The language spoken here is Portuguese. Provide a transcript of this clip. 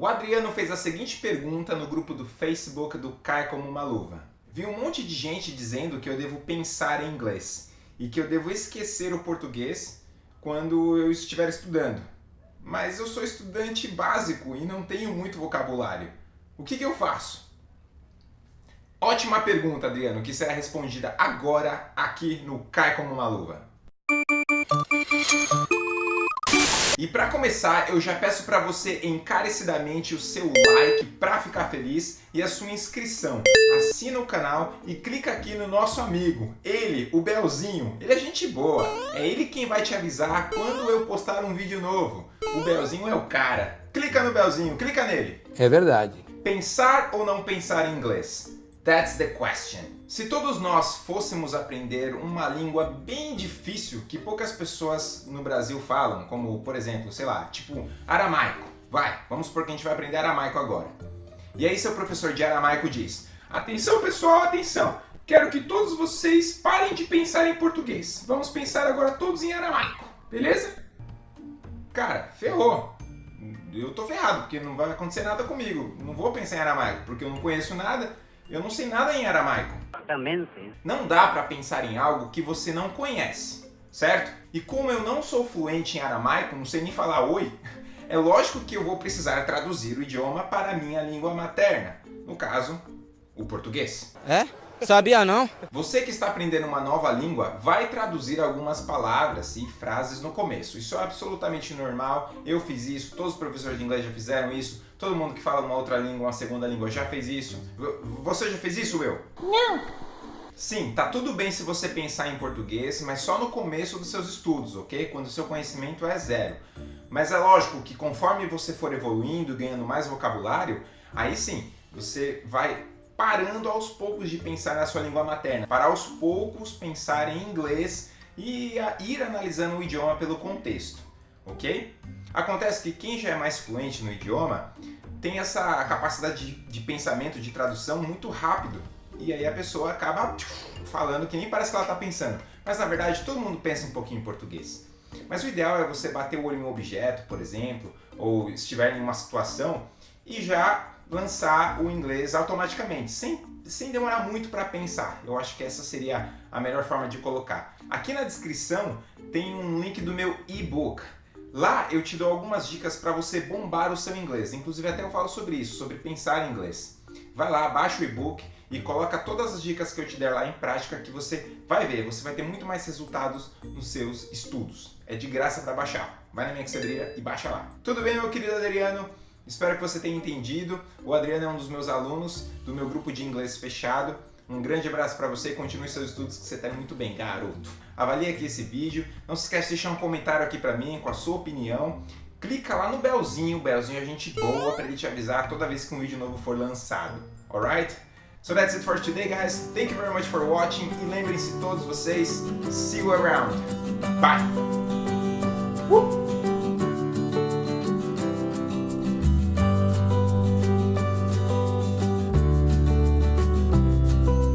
O Adriano fez a seguinte pergunta no grupo do Facebook do Cai Como Uma Luva. Vi um monte de gente dizendo que eu devo pensar em inglês e que eu devo esquecer o português quando eu estiver estudando. Mas eu sou estudante básico e não tenho muito vocabulário. O que, que eu faço? Ótima pergunta, Adriano, que será respondida agora aqui no Cai Como Uma Luva. E para começar, eu já peço para você encarecidamente o seu like para ficar feliz e a sua inscrição. Assina o canal e clica aqui no nosso amigo, ele, o Belzinho. Ele é gente boa, é ele quem vai te avisar quando eu postar um vídeo novo. O Belzinho é o cara. Clica no Belzinho, clica nele. É verdade. Pensar ou não pensar em inglês? That's the question. Se todos nós fôssemos aprender uma língua bem difícil que poucas pessoas no Brasil falam, como, por exemplo, sei lá, tipo aramaico. Vai, vamos supor que a gente vai aprender aramaico agora. E aí seu professor de aramaico diz, atenção pessoal, atenção, quero que todos vocês parem de pensar em português. Vamos pensar agora todos em aramaico, beleza? Cara, ferrou. Eu tô ferrado, porque não vai acontecer nada comigo. Não vou pensar em aramaico, porque eu não conheço nada eu não sei nada em aramaico. Exatamente. Não dá para pensar em algo que você não conhece, certo? E como eu não sou fluente em aramaico, não sei nem falar oi, é lógico que eu vou precisar traduzir o idioma para a minha língua materna. No caso, o português. É? Sabia não? Você que está aprendendo uma nova língua vai traduzir algumas palavras e frases no começo. Isso é absolutamente normal, eu fiz isso, todos os professores de inglês já fizeram isso, todo mundo que fala uma outra língua, uma segunda língua já fez isso. Você já fez isso, Will? Não. Sim, tá tudo bem se você pensar em português, mas só no começo dos seus estudos, ok? Quando o seu conhecimento é zero. Mas é lógico que conforme você for evoluindo, ganhando mais vocabulário, aí sim, você vai parando aos poucos de pensar na sua língua materna, para aos poucos pensar em inglês e ir analisando o idioma pelo contexto, ok? Acontece que quem já é mais fluente no idioma tem essa capacidade de, de pensamento, de tradução muito rápido e aí a pessoa acaba falando que nem parece que ela está pensando, mas na verdade todo mundo pensa um pouquinho em português. Mas o ideal é você bater o olho em um objeto, por exemplo, ou estiver em uma situação e já lançar o inglês automaticamente, sem, sem demorar muito para pensar. Eu acho que essa seria a melhor forma de colocar. Aqui na descrição tem um link do meu e-book. Lá eu te dou algumas dicas para você bombar o seu inglês. Inclusive até eu falo sobre isso, sobre pensar em inglês. Vai lá, baixa o e-book e coloca todas as dicas que eu te der lá em prática que você vai ver. Você vai ter muito mais resultados nos seus estudos. É de graça para baixar. Vai na minha Excedrilha e baixa lá. Tudo bem, meu querido Adriano? Espero que você tenha entendido. O Adriano é um dos meus alunos do meu grupo de inglês fechado. Um grande abraço para você e continue seus estudos que você está muito bem, garoto. Avalie aqui esse vídeo. Não se esquece de deixar um comentário aqui para mim com a sua opinião. Clica lá no belzinho, o belzinho é gente boa para ele te avisar toda vez que um vídeo novo for lançado. Alright? So that's it for today, guys. Thank you very much for watching. E lembrem-se todos vocês, see you around. Bye!